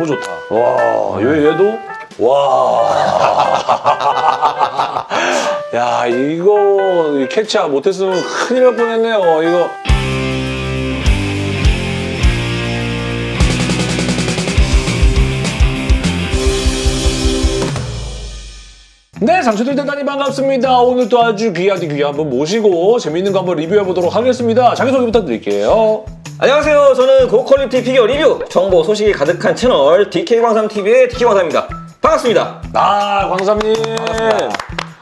너무 좋다. 와, 얘, 얘도? 와. 야, 이거 캐치 못했으면 큰일 날 뻔했네요. 이거. 네, 상추들 대단히 반갑습니다. 오늘 또 아주 귀하디 귀한 분 모시고 재밌는 거 한번 리뷰해보도록 하겠습니다. 자기소개 부탁드릴게요. 안녕하세요. 저는 고quality 피규어 리뷰, 정보, 소식이 가득한 채널 DK광삼TV의 DK광삼입니다. 반갑습니다. 아, 광삼님.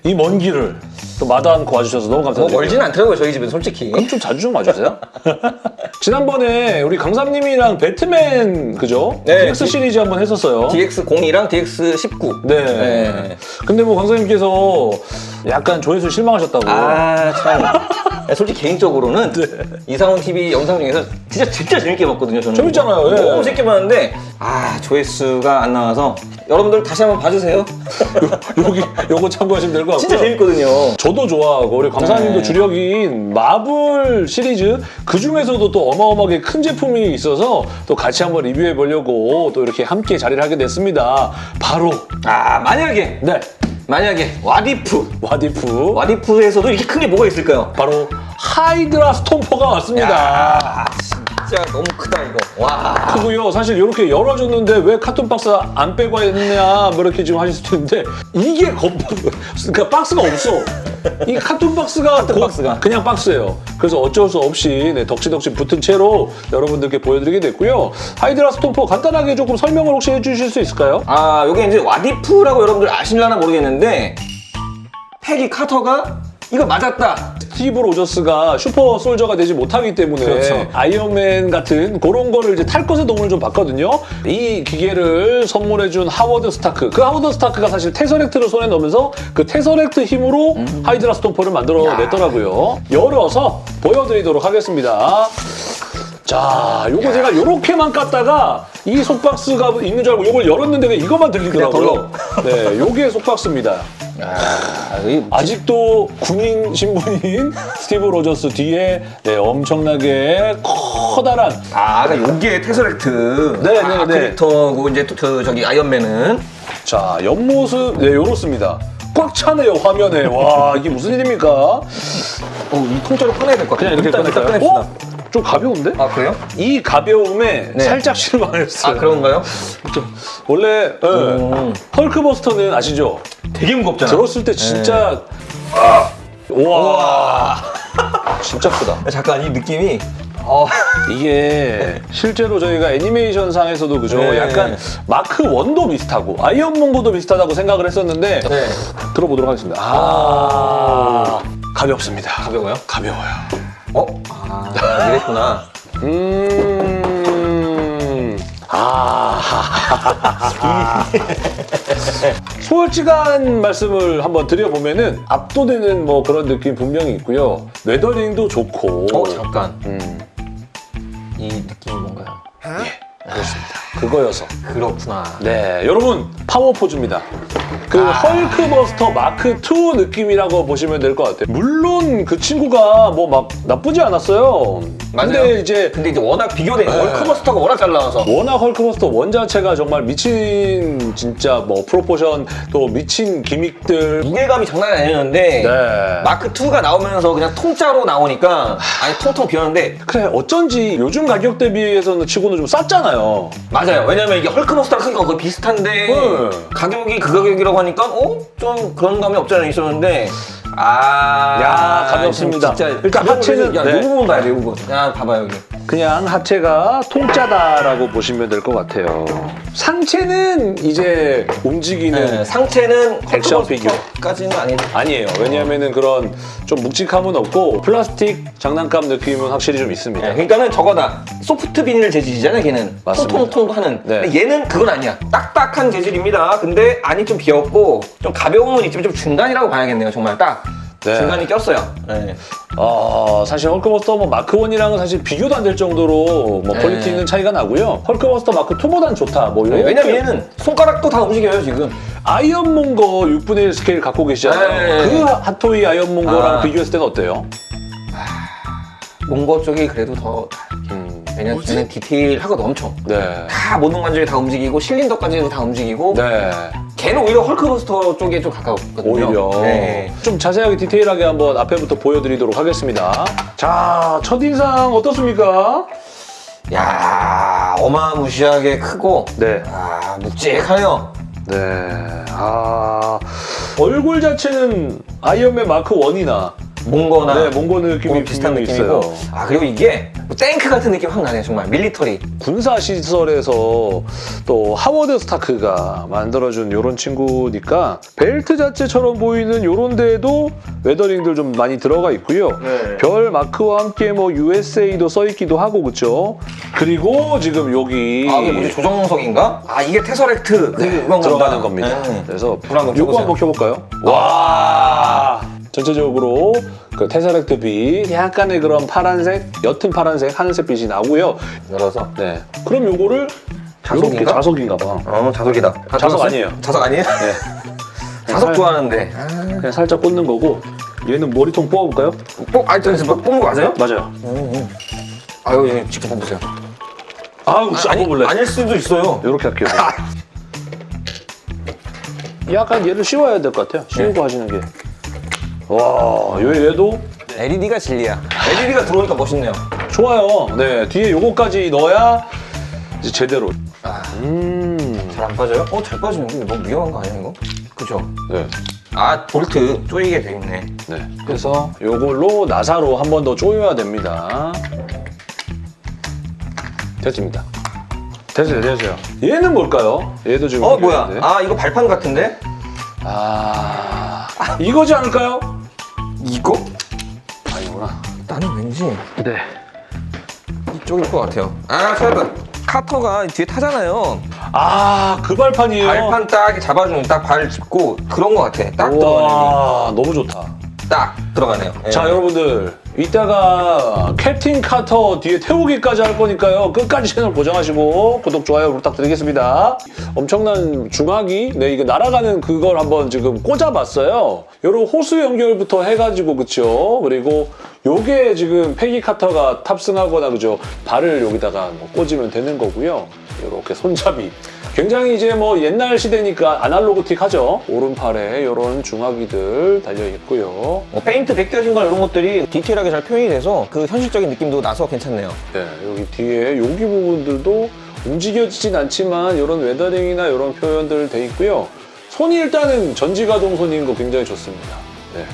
이 먼 길을 또 마다 않고 와주셔서 너무 뭐 감사드립니다. 멀지는 않더라고요, 저희 집은 솔직히. 그럼 좀 자주 좀 와주세요. 지난번에 우리 강삼님이랑 배트맨 그죠? 네. DX 시리즈 한번 했었어요. DX02랑 DX19. 네. 네. 근데 뭐 강사님께서 약간 조회수 실망하셨다고. 아, 참. 야, 솔직히 개인적으로는 이상훈 TV 영상 중에서 진짜 진짜 재밌게 봤거든요, 저는. 재밌잖아요, 예. 너무 재밌게 봤는데, 아, 조회수가 안 나와서 여러분들 다시 한번 봐주세요. 여기 요거 참고하시면 될 것 같고요. 진짜 재밌거든요. 저도 좋아하고 우리 광사님도 네. 주력인 마블 시리즈 그 중에서도 또 어마어마하게 큰 제품이 있어서 또 같이 한번 리뷰해 보려고 또 이렇게 함께 자리를 하게 됐습니다. 바로 아, 만약에, 네 만약에 와디프. 와디프 와디프에서도 이렇게 큰 게 뭐가 있을까요? 바로 하이드라 스톰퍼가 왔습니다. 야, 진짜 너무 크다 이거. 와. 크고요. 사실 이렇게 열어줬는데 왜 carton 박스 안 빼고 했냐 뭐 이렇게 지금 하실 수도 있는데 이게 겁 그러니까 박스가 없어. 이 carton 박스가 고- 박스가. 그냥 박스예요. 그래서 어쩔 수 없이 네, 덕지덕지 붙은 채로 여러분들께 보여드리게 됐고요. 하이드라 스톰퍼 간단하게 조금 설명을 혹시 해주실 수 있을까요? 아, 요게 이제 What If라고 여러분들 아실려나 모르겠는데 페기 카터가 이거 맞았다. 스티브 로저스가 super soldier가 되지 못하기 때문에 그렇죠. 아이언맨 같은 그런 거를 이제 탈 것에 도움을 좀 받거든요. 이 기계를 선물해준 하워드 스타크. 그 하워드 스타크가 사실 테서렉트를 손에 넣으면서 그 테서렉트 힘으로 하이드라 스톰퍼를 만들어냈더라고요. 열어서 보여드리도록 하겠습니다. 자, 요거 제가 요렇게만 깠다가 이 속박스가 있는 줄 알고 요걸 열었는데 이것만 들리더라고요. 네, 요게 속박스입니다. 아, 이 아직도 군인 신분인 스티브 로저스 뒤에 네, 엄청나게 커다란 아, 그러니까 요게 테서렉트. 네, 아, 네, 네. 캐릭터고 이제 또 저, 저기 아이언맨은 자 옆모습 네 요렇습니다. 꽉 차네요 화면에 와 이게 무슨 일입니까? 어, 이 통째로 꺼내야 될 것 같아요. 그냥 이렇게 꺼낼까요? 좀 가벼운데? 아, 그래요? 이 가벼움에 네. 살짝 실망을 했어요. 아, 그런가요? 원래 네. 음. 헐크버스터는 아시죠? 되게 무겁잖아. 들었을 때 진짜 와 진짜 크다. 잠깐 이 느낌이 어, 이게 실제로 저희가 애니메이션 상에서도 그죠? 네. 약간 마크 1도 비슷하고 아이언먼고도 비슷하다고 생각을 했었는데 네. 들어보도록 하겠습니다. 아, 가볍습니다. 가벼워요? 가벼워요. 어? 아, 이랬구나. 음. 아. 솔직한 말씀을 한번 드려보면은 압도되는 뭐 그런 느낌 분명히 있고요. weathering도 좋고. 어, 잠깐. 음, 이 느낌이 뭔가요? 그렇습니다. 그거여서. 그렇구나. 네, 여러분 power pose입니다. 그 아. 헐크버스터 마크 2 느낌이라고 보시면 될 것 같아요. 물론 그 친구가 뭐 막 나쁘지 않았어요. 맞아요. 근데 이제 근데 이제 워낙 비교된 헐크버스터가 워낙 잘 나와서 워낙 헐크버스터 원 자체가 정말 미친 진짜 뭐 proportion 또 미친 gimmick들 무게감이 장난이 아니었는데 네. 마크 2가 나오면서 그냥 통짜로 나오니까 아니 통통 비었는데 그래 어쩐지 요즘 가격 대비해서는 치고는 좀 쌌잖아요. 맞아요. 왜냐면 이게 헐크버스터랑 크기가 거의 비슷한데 네. 가격이 그 가격이라고 하니까 어? 좀 그런 감이 없지 않아 있었는데 아 야, 가볍습니다. 진짜 일단 하체는- 야, 네. 요 부분 봐야 돼, 요 부분. 야, 봐봐요, 여기. 그냥 하체가 통짜다라고 보시면 될 것 같아요. 상체는 이제 움직이는 네, 상체는 액션 피규어. 까지는 아닌데. 아니에요. 왜냐하면은 그런 좀 묵직함은 없고 플라스틱 장난감 느낌은 확실히 좀 있습니다. 네, 그러니까는 저거다. 소프트 비닐 재질이잖아요, 걔는. 맞습니다. 통통통 하는. 네. 얘는 그건 아니야. 딱딱한 재질입니다. 근데 안이 좀 비었고 좀 가벼움은 있지만 좀 중간이라고 봐야겠네요, 정말 딱. 네. 중간이 꼈어요. 네. 어, 사실 헐크버스터 뭐 마크 1이랑은 사실 비교도 안 될 정도로 뭐 네. quality 있는 차이가 나고요. 헐크버스터 마크 2보단 좋다. 뭐 이런. 네, 왜냐면 얘는 손가락도 다 움직여요, 지금. 아이언몽거 6분의 1 스케일 갖고 계시잖아요. 네. 그 핫토이 아이언몽거랑 아. 비교했을 때는 어때요? 몽거 쪽이 그래도 더. 음, 왜냐면 얘는 디테일하거든 엄청. 네. 다 모든 관절이 다 움직이고 실린더까지도 다 움직이고 네. 걔는 오히려 헐크버스터 쪽에 좀 가까웠거든요. 오히려 네. 좀 자세하게 디테일하게 한번 앞에부터 보여드리도록 하겠습니다. 자, 첫인상 어떻습니까? 야 어마무시하게 크고 네. 아 묵직하네요. 네. 아, 얼굴 자체는 아이언맨 마크 1이나 몽거나 네, 몽고 느낌이 뭐 비슷한 느낌이고 있어요. 아 그리고 이게 뭐 탱크 같은 느낌 확 나네요 정말 밀리터리 군사 시설에서 또 하워드 스타크가 만들어준 요런 친구니까 벨트 자체처럼 보이는 요런 데에도 weathering들 좀 많이 들어가 있고요. 네. 별 마크와 함께 뭐 USA도 써 있기도 하고 그쵸? 그리고 지금 여기 아 이게 뭐지 조정석인가? 아 이게 테서렉트 그 이건 들어가는? 겁니다. 네. 그래서 요거. 한번 켜볼까요? 와 전체적으로 그 테서렉트 빛 약간의 그런 파란색, 옅은 파란색, 하늘색 빛이 나고요. 열어서 네. 그럼 요거를 자석인가? 이렇게 자석인가 봐. 어 자석이다 다 자석? 아니에요. 자석 아니에요? 네. 자석 살- 좋아하는데 그냥 살짝 꽂는 거고 얘는 머리통 뽑아볼까요? 뽑 아니 저기서 뭐 뽑는 거 맞아요? 맞아요. 아유 얘 직접 뽑으세요 아, 혹시 안 뽑을래? 아닐 수도 있어요 이렇게 할게요. 약간 얘를 씌워야 될 것 같아요. 씌우고 네. 하시는 게. 와, 얘- 얘도 LED가 진리야 LED가 들어오니까 멋있네요 좋아요. 네, 뒤에 요거까지 넣어야 이제 제대로. 아, 음, 잘 안 빠져요? 어 잘 빠지는데 너무 위험한 거 아니야 이거? 그죠? 네, 아 볼트 조이게 돼 있네 네. 그래서 요걸로 나사로 한 번 더 조여야 됩니다. 됐습니다. 됐어요, 됐어요. 얘는 뭘까요? 얘도 지금. 어 뭐야. 아 이거 발판 같은데? 아, 이거지 않을까요? 이거? 아니구나. 나는 왠지 네. 이쪽일 것 같아요 아 찾았다 카터가 뒤에 타잖아요 아, 그 발판이에요. 발판 딱 잡아주는 딱발 짚고 그런 것 같아 딱 들어가네 와, 너무 좋다. 딱 들어가네요 예. 자, 여러분들. 이따가 캡틴 카터 뒤에 태우기까지 할 거니까요. 끝까지 채널 고정하시고 구독, 좋아요 부탁드리겠습니다. 엄청난 중화기, 네, 이거 날아가는 그걸 한번 지금 꽂아봤어요. 요런 호수 연결부터 해가지고, 그쵸? 그리고 요게 지금 패기 카터가 탑승하거나, 그죠? 발을 여기다가 뭐 꽂으면 되는 거고요. 이렇게 손잡이. 굉장히 이제 뭐 옛날 시대니까 아날로그틱 하죠. 오른팔에 이런 중화기들 달려 있고요. 뭐 페인트 벗겨진 걸 이런 것들이 디테일하게 잘 표현이 돼서 그 현실적인 느낌도 나서 괜찮네요 네, 여기 뒤에 여기 부분들도 움직여지진 않지만 이런 weathering이나 이런 표현들 돼 있고요. 손이 일단은 전지가동 손인 거 굉장히 좋습니다. 네.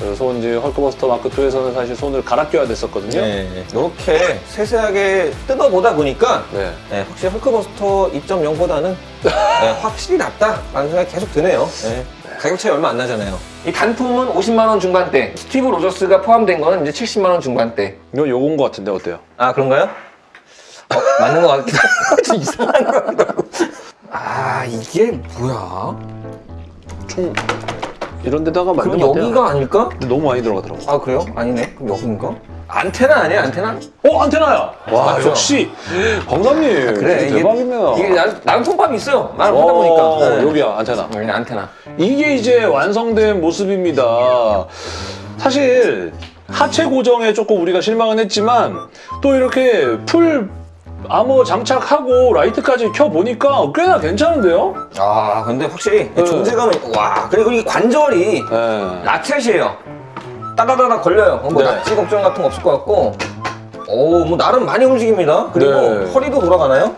그래서 이제 헐크버스터 마크 2에서는 사실 손을 갈아 껴야 됐었거든요. 네. 이렇게 세세하게 뜯어보다 보니까 네. 네, 확실히 헐크버스터 2.0보다는 확실히 낫다라는 생각이 계속 드네요. 네. 가격 차이 얼마 안 나잖아요. 이 단품은 50만 원 중반대, 스티브 로저스가 포함된 거는 이제 70만 원 중반대. 이거 요건 거 같은데 어때요? 아 그런가요? 어, 맞는 것 같기도 하고 좀 이상한 것 같기도 하고. 아 이게 뭐야? 총 이런 데다가 만든 그럼 것 같아요. 여기가 아닐까? 근데 너무 많이 들어가더라고. 아 그래요? 아니네. 그럼 여기인가? 안테나 아니야 안테나? 어 안테나야. 와 맞죠? 역시 광담님 그래 이게 대박이네요. 이게 나름, 나름 통밥이 있어요. 나름 하다 어, 보니까. 네. 여기야 안테나. 여기는 안테나. 이게 이제 완성된 모습입니다. 사실 하체 고정에 조금 우리가 실망은 했지만 또 이렇게 full armor 장착하고 라이트까지 켜 보니까 꽤나 괜찮은데요? 아 근데 확실히 네. 존재감이 와 그리고 이 관절이 네. ratchet이에요 따다다다 걸려요 뭐 네. 낙지 걱정 같은 거 없을 것 같고 오뭐 나름 많이 움직입니다 그리고 네. 허리도 돌아가나요?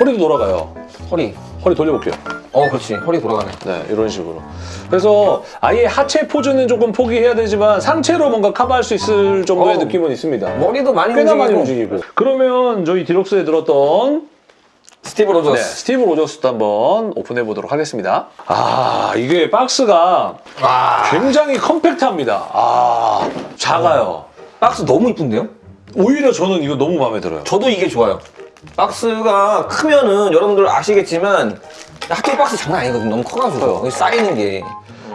허리도 돌아가요. 허리 허리 돌려볼게요. 어 그렇지 허리 돌아가네 네, 이런 식으로. 그래서 아예 하체 포즈는 조금 포기해야 되지만 상체로 뭔가 커버할 수 있을 정도의 어. 느낌은 있습니다. 머리도 많이 꽤나 움직이고 많이 움직이고. 그러면 저희 디럭스에 들었던 스티브 네, 로저스 스티브 로저스도 한번 오픈해 보도록 하겠습니다. 아, 이게 박스가 와 굉장히 컴팩트합니다. 아, 작아요. 박스 너무 이쁜데요? 오히려 저는 이거 너무 마음에 들어요. 저도 이게 좋아요 박스가 크면은 여러분들 아시겠지만 학교 박스 장난 아니거든요 너무 커가지고 여기 쌓이는 게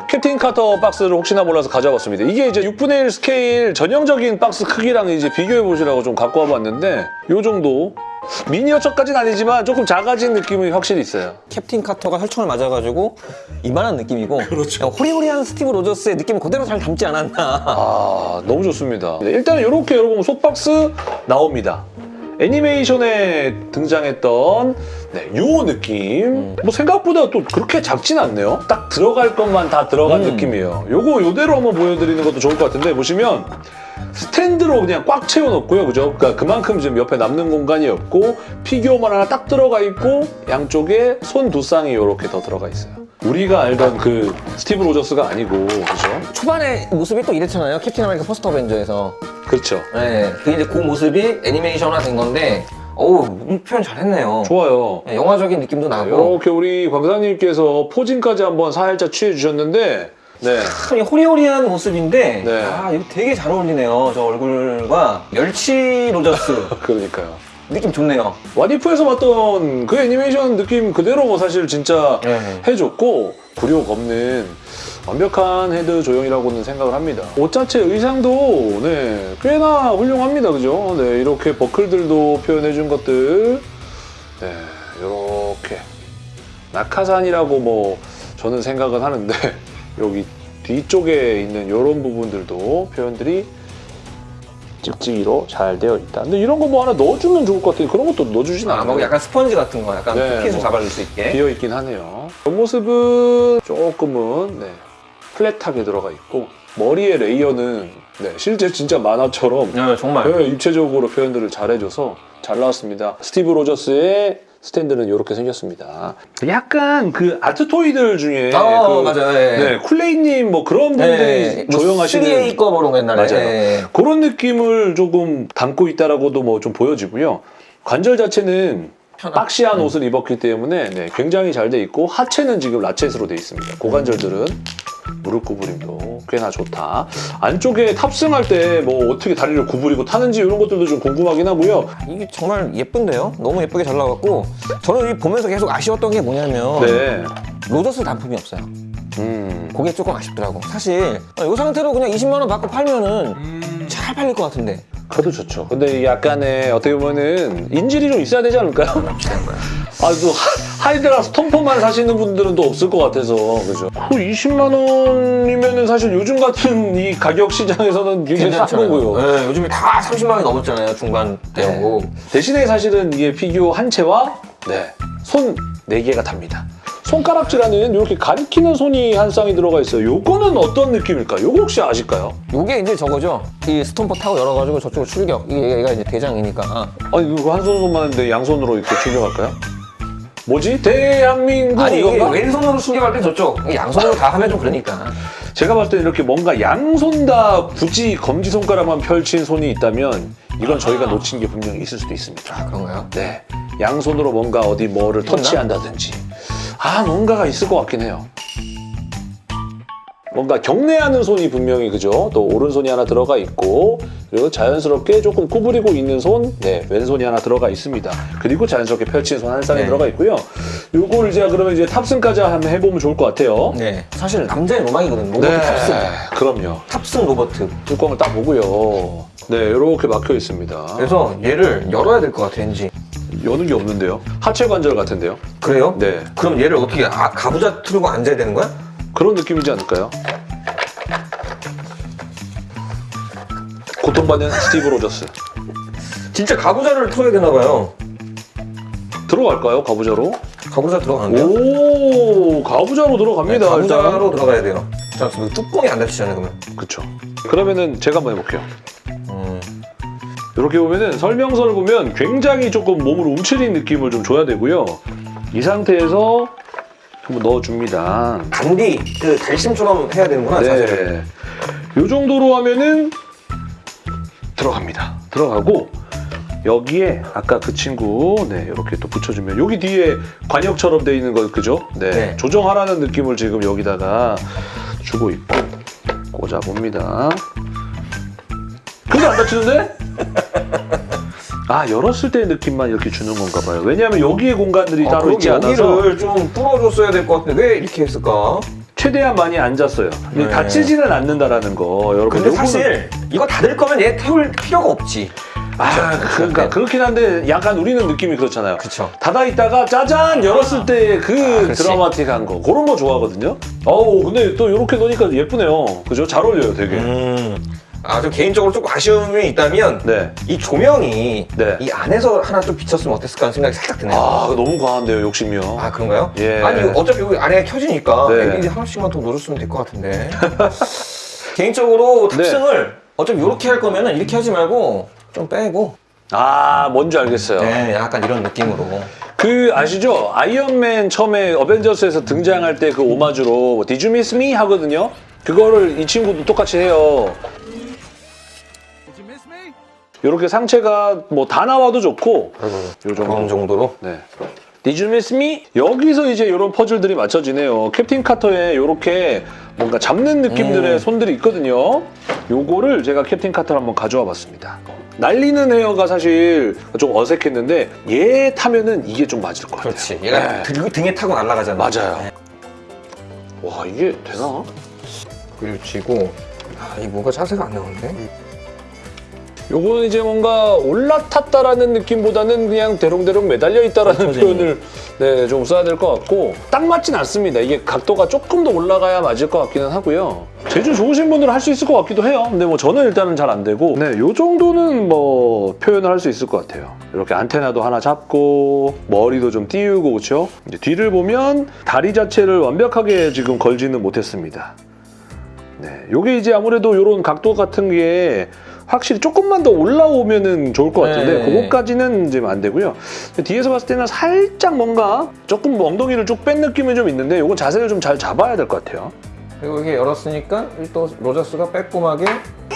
캡틴 카터 박스를 혹시나 몰라서 가져와봤습니다. 이게 이제 6분의 1 스케일 전형적인 박스 크기랑 이제 비교해 보시라고 좀 갖고 와봤는데 요 정도 미니어처까지는 아니지만 조금 작아진 느낌이 확실히 있어요. 캡틴 카터가 혈청을 맞아가지고 이만한 느낌이고 그렇죠. 호리호리한 스티브 로저스의 느낌을 그대로 잘 담지 않았나 아 너무 좋습니다. 일단 이렇게 여러분 속박스 나옵니다. 애니메이션에 등장했던 네, 요 느낌. 뭐 생각보다 또 그렇게 작진 않네요. 딱 들어갈 것만 다 들어간 음. 느낌이에요. 요거 요대로 한번 보여드리는 것도 좋을 것 같은데 보시면 스탠드로 그냥 꽉 채워놓고요. 그죠? 그러니까 그만큼 지금 옆에 남는 공간이 없고 피규어만 하나 딱 들어가 있고 양쪽에 손 두 쌍이 이렇게 더 들어가 있어요. 우리가 알던 그 스티브 로저스가 아니고 그죠? 초반에 모습이 또 이랬잖아요. 캡틴 아메리카 퍼스트 어벤져에서. 그렇죠. 네. 그 이제 그 모습이 애니메이션화 된 건데, 어우, 음, 표현 잘했네요. 좋아요. 네, 영화적인 느낌도 나고. 이렇게 우리 광사님께서 포징까지 한번 살짝 취해 주셨는데 네. 참 호리호리한 모습인데, 네. 아, 이거 되게 잘 어울리네요. 저 얼굴과 멸치 로저스. 그러니까요. 느낌 좋네요. 와디프에서 봤던 그 애니메이션 느낌 그대로 뭐 사실 진짜 네. 해줬고 굴욕 없는 완벽한 헤드 조형이라고는 생각을 합니다. 옷 자체 의상도 네 꽤나 훌륭합니다, 그죠? 네 이렇게 버클들도 표현해준 것들, 네 이렇게 낙하산이라고 뭐 저는 생각은 하는데 여기 뒤쪽에 있는 이런 부분들도 표현들이 찍찍이로 잘 되어 있다. 근데 이런 거 뭐 하나 넣어주면 좋을 것 같아요. 그런 것도 넣어주진 아, 않아요. 뭐 약간 스펀지 같은 거, 약간 네, 포켓을 뭐. 잡아줄 수 있게. 비어 있긴 하네요. 옆모습은 조금은 네, flat하게 들어가 있고 머리의 layer는 네, 실제 진짜 만화처럼 네, 정말. 네, 입체적으로 표현들을 잘해줘서 잘 나왔습니다. 스티브 로저스의 스탠드는 이렇게 생겼습니다. 약간 그 art toy들 중에 아, 그, 맞아요. 네. 네, 쿨레인님 뭐 그런 분들이 네, 뭐 조형하시는 3A 거 그런 거 옛날에. 맞아요. 네. 그런 느낌을 조금 담고 있다라고도 뭐 좀 보여지고요. 관절 자체는 편한. boxy한 옷을 입었기 때문에 네, 굉장히 잘 돼 있고 하체는 지금 ratchet으로 돼 있습니다. 고관절들은 무릎 구부림도 꽤나 좋다. 안쪽에 탑승할 때 뭐 어떻게 다리를 구부리고 타는지 이런 것들도 좀 궁금하긴 하고요. 이게 정말 예쁜데요? 너무 예쁘게 잘 나왔고 저는 이 보면서 계속 아쉬웠던 게 뭐냐면 네. 로저스 단품이 없어요. 음. 그게 조금 아쉽더라고. 사실 이 상태로 그냥 20만 원 받고 팔면은 잘 팔릴 것 같은데. 그래도 좋죠. 근데 이 약간의 어떻게 보면은 인질이 좀 있어야 되지 않을까요? 아, 또 하- 하이드라 스톰퍼만 사시는 분들은 또 없을 것 같아서 그죠? 그 20만 원이면은 사실 요즘 같은 이 가격 시장에서는 굉장히 싼 거고요. 네, 요즘에 다 30만 원이 넘었잖아요. 중간 대형고. 대신에 사실은 이게 피규어 한 채와 네, 손네 개가 답니다. 손가락질하는 이렇게 가리키는 손이 한 쌍이 들어가 있어요. 요거는 어떤 느낌일까요? 요거 혹시 아실까요? 요게 이제 저거죠. 이 스톰퍼 타고 열어가지고 저쪽으로 출격. 이게 얘가 이제 대장이니까. 아니 이거 한 손만 했는데 양손으로 이렇게 출격할까요? 뭐지? 대한민국 아니 이게? 왼손으로 출격할 때 저쪽. 이게 양손으로 다 하면 좀 그러니까. 제가 봤을 때 이렇게 뭔가 양손 다 굳이 검지 손가락만 펼친 손이 있다면 이건 저희가 놓친 게 분명히 있을 수도 있습니다. 그런가요? 네, 양손으로 뭔가 어디 뭐를? 터치한다든지 아 뭔가가 있을 것 같긴 해요. 뭔가 경례하는 손이 분명히 그죠? 또 오른손이 하나 들어가 있고 그리고 자연스럽게 조금 구부리고 있는 손, 네 왼손이 하나 들어가 있습니다. 그리고 자연스럽게 펼친 손 한 쌍이 네. 들어가 있고요. 요걸 이제 그러면 이제 탑승까지 한번 해보면 좋을 것 같아요. 네. 사실 남자의 로망이거든. 로버트 탑승. 그럼요. 탑승 로버트. 뚜껑을 딱 보고요. 네, 이렇게 막혀 있습니다. 그래서 얘를 열어야 될 것 같아, 왠지. 여는 게 없는데요. 하체 관절 같은데요. 그래요? 네, 그럼 얘를 어떻게 아, 가부좌 틀고 앉아야 되는 거야? 그런 느낌이지 않을까요? 고통받는 스티브 로저스. 진짜 가부좌를 틀어야 되나 봐요. 들어갈까요, 가부좌로? 가부좌 들어가는데요? 오, 가부좌로 들어갑니다. 네, 가부좌로 일단. 들어가야 돼요. 자, 뚜껑이 안 닫히잖아요, 그러면. 그쵸. 그러면은 제가 한번 해볼게요. 음. 이렇게 보면은 설명서를 보면 굉장히 조금 몸을 움츠린 느낌을 좀 줘야 되고요. 이 상태에서 한번 넣어줍니다. 단디, 그 달심처럼 해야 되는구나, 자세를. 네. 요 정도로 하면은 들어갑니다. 들어가고 여기에 아까 그 친구 네 이렇게 또 붙여주면 여기 뒤에 관역처럼 돼 있는 거 그죠? 네. 네. 조정하라는 느낌을 지금 여기다가 주고 있고 꽂아 봅니다. 안 다치는데? 아 열었을 때의 느낌만 이렇게 주는 건가 봐요. 왜냐하면 여기에 공간들이 아, 따로 있지 않아서 여기를 좀 뚫어줬어야 될 것 같은데 왜 이렇게 했을까? 최대한 많이 앉았어요. 네. 다치지는 않는다라는 거 여러분. 근데 사실 이거 닫을 거면 얘 태울 필요가 없지. 아, 그러니까 네. 그렇긴 한데 약간 우리는 느낌이 그렇잖아요. 그쵸. 닫아 있다가 짜잔 열었을 때그 아. 드라마틱한 거 그런 거 좋아하거든요. 어우 근데 또 이렇게 넣으니까 예쁘네요. 그죠? 잘 어울려요, 되게. 음. 아, 좀 개인적으로 조금 아쉬움이 있다면 네. 이 조명이 네. 이 안에서 하나 좀 비쳤으면 어땠을까 하는 생각이 살짝 드네요. 아, 너무 과한데요, 욕심이요. 아 그런가요? 예. 아니 어차피 여기 안에 켜지니까 네. LED 하나씩만 더 넣어줬으면 될 것 같은데 개인적으로 네. 탑승을 어차피 이렇게 할 거면은 이렇게 하지 말고 좀 빼고 아, 뭔지 알겠어요. 네 약간 이런 느낌으로 그 아시죠? 아이언맨 처음에 어벤져스에서 등장할 때 그 오마주로 뭐, miss me? 하거든요. 그거를 이 친구도 똑같이 해요. 이렇게 상체가 뭐 다 나와도 좋고 요 정도. 정도로 네. Did you miss me? 여기서 이제 이런 퍼즐들이 맞춰지네요. 캡틴 카터에 이렇게 뭔가 잡는 느낌들의 음. 손들이 있거든요. 요거를 제가 캡틴 카터를 한번 가져와 봤습니다. 날리는 헤어가 사실 좀 어색했는데 얘 타면은 이게 좀 맞을 것 같아요. 그렇지 얘가 네. 등, 등에 타고 날아가잖아 맞아요. 네. 와 이게 되나? 그리고 쥐고 아, 이 뭔가 자세가 안 나오는데 요거는 이제 뭔가 올라탔다라는 느낌보다는 그냥 대롱대롱 매달려 있다라는 그렇죠, 표현을 네, 좀 써야 될 것 같고 딱 맞진 않습니다. 이게 각도가 조금 더 올라가야 맞을 것 같기는 하고요. 제주 좋으신 분들은 할 수 있을 것 같기도 해요. 근데 뭐 저는 일단은 잘 안 되고 네, 요 정도는 뭐 표현을 할 수 있을 것 같아요. 이렇게 안테나도 하나 잡고 머리도 좀 띄우고 그렇죠? 이제 뒤를 보면 다리 자체를 완벽하게 지금 걸지는 못했습니다. 네, 요게 이제 아무래도 요런 각도 같은 게 확실히 조금만 더 올라오면은 좋을 것 같은데 네. 그거까지는 이제 안 되고요. 뒤에서 봤을 때는 살짝 뭔가 조금 뭐 엉덩이를 쭉 뺀 느낌이 좀 있는데 요건 자세를 좀 잘 잡아야 될 것 같아요. 그리고 이게 열었으니까 또 로저스가 빼꼼하게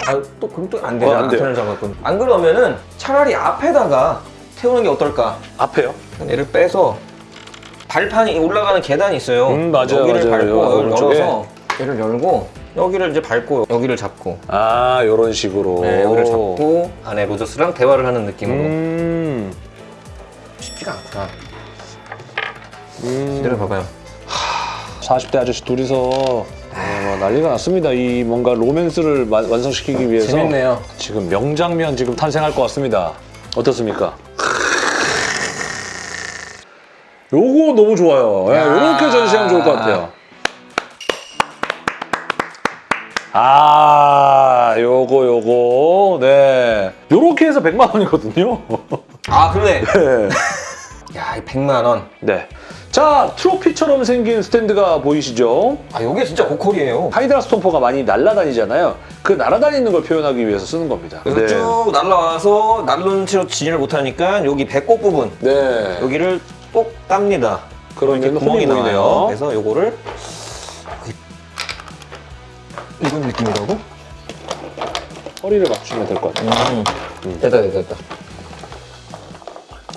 아 또 그럼 또 안 되잖아 어, 안 돼요. 안테나를 잡았거든 안 그러면은 차라리 앞에다가 태우는 게 어떨까 앞에요? 얘를 빼서 발판이 올라가는 계단이 있어요. 음, 맞아요, 여기를 맞아요. 밟고 오른쪽에. 열어서 얘를 열고 여기를 이제 밟고 여기를 잡고 아, 요런 식으로. 네, 여기를 잡고 안에 로저스랑 대화를 하는 느낌으로 음. 쉽지가 않구나. 음. 내려봐봐요. 40대 아저씨 둘이서 네, 뭐 난리가 났습니다. 이 뭔가 로맨스를 마- 완성시키기 위해서 재밌네요. 지금 명장면 지금 탄생할 것 같습니다. 어떻습니까? 요거 너무 좋아요. 예, 야. 요렇게 전시하면 좋을 것 같아요. 아, 요거 요거. 네. 요렇게 해서 100만 원이거든요. 아 그러네. 네. 야, 이 100만 원. 네. 자, 트로피처럼 생긴 스탠드가 보이시죠? 아, 요게 진짜 고퀄이에요. 하이드라 스톰퍼가 많이 날아다니잖아요. 그 날아다니는 걸 표현하기 위해서 쓰는 겁니다. 그래서 쭉 날라와서 날른 채로 진입을 못하니까 여기 배꼽 부분 네. 여기를 꼭 땁니다. 그러면 이렇게 구멍이. 보이네요. 그래서 요거를 이런 느낌이라고? 허리를 맞추면 될 것 같아요. 음. 됐다, 됐다, 됐다.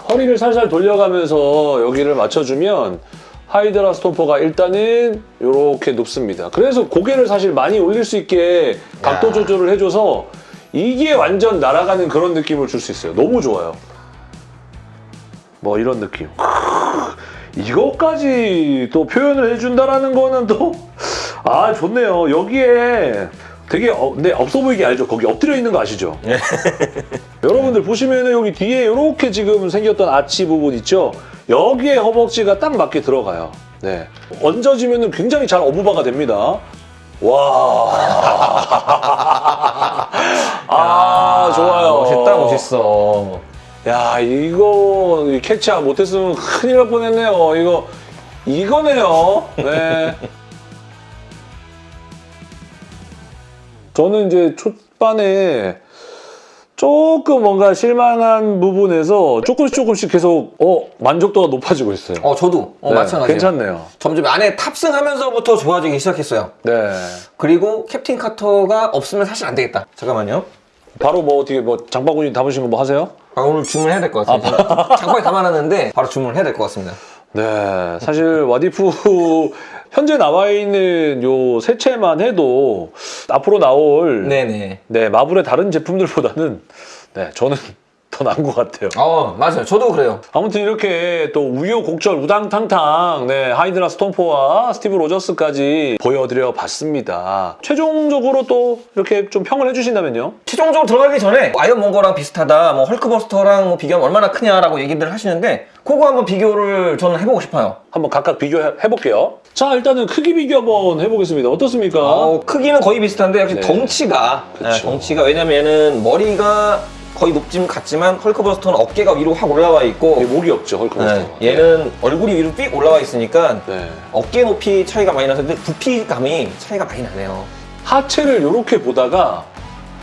허리를 살살 돌려가면서 여기를 맞춰주면 하이드라 스톰퍼가 일단은 이렇게 눕습니다. 그래서 고개를 사실 많이 올릴 수 있게 각도 야. 조절을 해줘서 이게 완전 날아가는 그런 느낌을 줄 수 있어요. 너무 좋아요. 뭐 이런 느낌. 이것까지 또 표현을 해준다라는 거는 또, 아, 좋네요. 여기에 되게, 어, 네, 없어 보이게 알죠? 거기 엎드려 있는 거 아시죠? 여러분들 보시면은 여기 뒤에 이렇게 지금 생겼던 아치 부분 있죠? 여기에 허벅지가 딱 맞게 들어가요. 네. 얹어지면은 굉장히 잘 어부바가 됩니다. 와. 아, 좋아요. 멋있다, 멋있어. 야, 이거 캐치 못했으면 큰일 날 뻔했네요. 이거, 이거네요. 네. 저는 이제 초반에 조금 뭔가 실망한 부분에서 조금씩 조금씩 계속 어 만족도가 높아지고 있어요. 어, 저도. 어, 네, 마찬가지예요. 괜찮네요. 점점 안에 탑승하면서부터 좋아지기 시작했어요. 네. 그리고 캡틴 카터가 없으면 사실 안 되겠다. 잠깐만요. 바로 뭐 어떻게 뭐 장바구니 담으신 거 뭐 하세요? 아, 오늘 주문해야 될 것 같아요. 장바에 담아놨는데 바로 주문을 해야 될 것 같습니다. 네, 사실 What If 현재 나와 있는 요 세 채만 해도 앞으로 나올 네. 네 네. 마블의 다른 제품들보다는 네 저는 더 나은 것 같아요. 어 맞아요. 저도 그래요. 아무튼 이렇게 또 우여곡절 우당탕탕 네, 하이드라 스톰퍼와 스티브 로저스까지 보여드려 봤습니다. 최종적으로 또 이렇게 좀 평을 해주신다면요? 최종적으로 들어가기 전에 아이언 몽거랑 비슷하다, 뭐 헐크버스터랑 뭐 비교하면 얼마나 크냐라고 얘기들 하시는데 그거 한번 비교를 저는 해보고 싶어요. 한번 각각 비교해볼게요. 자 일단은 크기 비교 한번 해보겠습니다. 어떻습니까? 어, 크기는 거의 비슷한데 역시 네. 덩치가. 네, 덩치가 왜냐면은 머리가 거의 높진 같지만 헐크버스터는 어깨가 위로 확 올라와 있고 목이 없죠 헐크버스터. 네, 얘는 얼굴이 위로 삑 올라와 있으니까 네. 어깨 높이 차이가 많이 나서 근데 부피감이 차이가 많이 나네요. 하체를 이렇게 보다가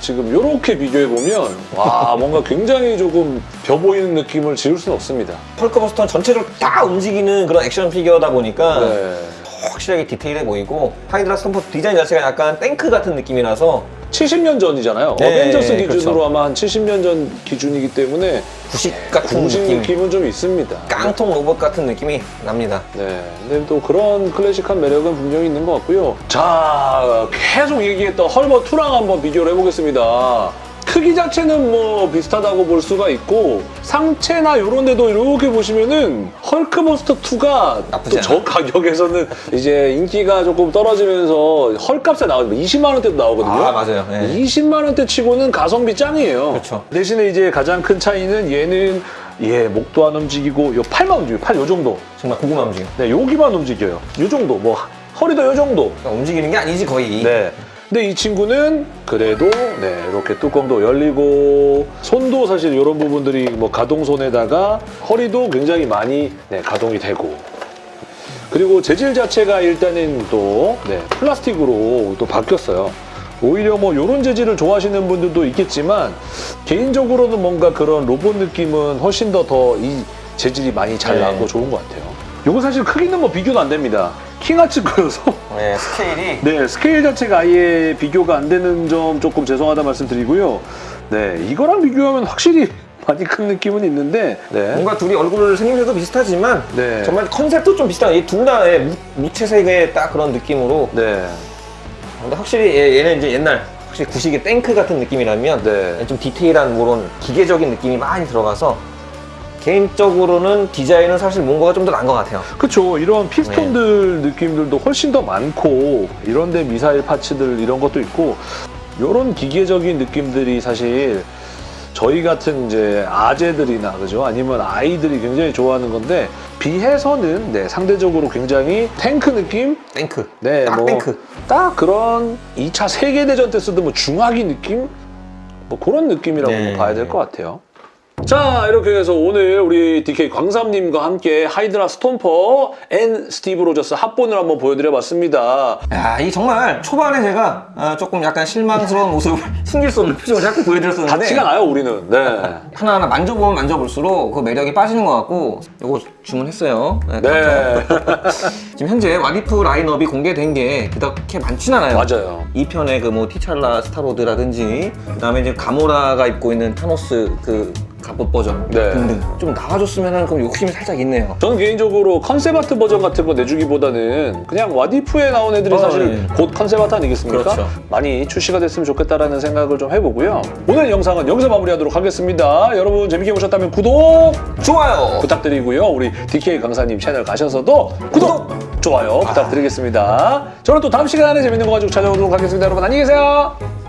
지금 이렇게 비교해 보면 와 뭔가 굉장히 조금 비어 보이는 느낌을 지울 수는 없습니다. 헐크버스터는 전체를 다 움직이는 그런 액션 피규어다 보니까 네. 확실하게 디테일해 보이고 하이드라 스톰퍼 디자인 자체가 약간 탱크 같은 느낌이라서 70년 전이잖아요. 네, 어벤져스 기준으로 그렇죠. 아마 한 70년 전 기준이기 때문에 구식 같은 공식 느낌, 느낌은 좀 있습니다. 깡통 로봇 같은 느낌이 납니다. 네, 근데 또 그런 클래식한 매력은 분명히 있는 것 같고요. 자, 계속 얘기했던 헐버 2랑 한번 비교를 해보겠습니다. 크기 자체는 뭐 비슷하다고 볼 수가 있고 상체나 이런 데도 이렇게 보시면은 헐크버스터 2가 나쁘지 또저 가격에서는 이제 인기가 조금 떨어지면서 헐값에 나오면 20만 원대도 나오거든요. 아 맞아요. 네. 20만 원대 치고는 가성비 짱이에요. 그렇죠. 대신에 이제 가장 큰 차이는 얘는 예 목도 안 움직이고 요 팔만 움직여 팔요 정도. 정말 고구마 움직임. 네 여기만 움직여요. 요 정도 뭐 허리도 요 정도. 그러니까 움직이는 게 아니지 거의. 네. 근데 이 친구는 그래도 네 이렇게 뚜껑도 열리고 손도 사실 이런 부분들이 뭐 가동손에다가 허리도 굉장히 많이 네, 가동이 되고 그리고 재질 자체가 일단은 또 네, 플라스틱으로 또 바뀌었어요. 오히려 뭐 이런 재질을 좋아하시는 분들도 있겠지만 개인적으로는 뭔가 그런 로봇 느낌은 훨씬 더 더 이 재질이 많이 잘 네. 나고 좋은 것 같아요. 이거 사실 크기는 뭐 비교가 안 됩니다. King Arts 거여서 네, 스케일이 네, 스케일 자체가 아예 비교가 안 되는 점 조금 죄송하다 말씀드리고요. 네, 이거랑 비교하면 확실히 많이 큰 느낌은 있는데, 네. 뭔가 둘이 얼굴 생김새도 비슷하지만 네. 정말 컨셉도 좀 비슷한 이둘다 예, 무- 무채색의 딱 그런 느낌으로 네. 근데 확실히 얘- 얘는 이제 옛날 확실히 구식의 탱크 같은 느낌이라면 네. 좀 디테일한 그런 기계적인 느낌이 많이 들어가서 개인적으로는 디자인은 사실 뭔가가 좀 더 나은 것 같아요. 그쵸. 이런 피스톤들 느낌들도 훨씬 더 많고, 이런데 미사일 파츠들 이런 것도 있고, 이런 기계적인 느낌들이 사실 저희 같은 이제 아재들이나 그죠? 아니면 아이들이 굉장히 좋아하는 건데, 비해서는 네, 상대적으로 굉장히 탱크 느낌? 탱크. 네, 딱 뭐, 탱크. 딱 그런 2차 세계대전 때 쓰던 뭐 중화기 느낌? 뭐 그런 느낌이라고 네. 봐야 될 것 같아요. 자, 이렇게 해서 오늘 우리 DK 광삼님과 함께 하이드라 스톰퍼 and 스티브 로저스 합본을 한번 보여드려 봤습니다. 야, 이 정말 초반에 제가 아, 조금 약간 실망스러운 모습을 숨길 수 없는 표정을 자꾸 보여드렸었는데 다 티가 나요, 우리는. 네. 하나하나 만져보면 만져볼수록 그 매력이 빠지는 것 같고 이거 주문했어요. 네. 네. 지금 현재 What If 라인업이 공개된 게 그렇게 많진 않아요. 맞아요. 2편의 그 뭐 티찰라 스타로드라든지 그다음에 이제 가모라가 입고 있는 타노스 그 갑옷 버전 네. 등등 좀 나와줬으면 하는 그런 욕심이 살짝 있네요. 저는 개인적으로 컨셉 아트 버전 같은 거 내주기보다는 그냥 와디프에 나온 애들이 어, 사실 예. 곧 컨셉 아트 아니겠습니까? 그렇죠. 많이 출시가 됐으면 좋겠다라는 생각을 좀 해보고요. 오늘 영상은 여기서 마무리하도록 하겠습니다. 여러분 재밌게 보셨다면 구독 좋아요. 부탁드리고요. 우리 DK 강사님 채널 가셔서도 구독, 좋아요 부탁드리겠습니다. 저는 또 다음 시간에 재밌는 거 가지고 찾아오도록 하겠습니다. 여러분 안녕히 계세요.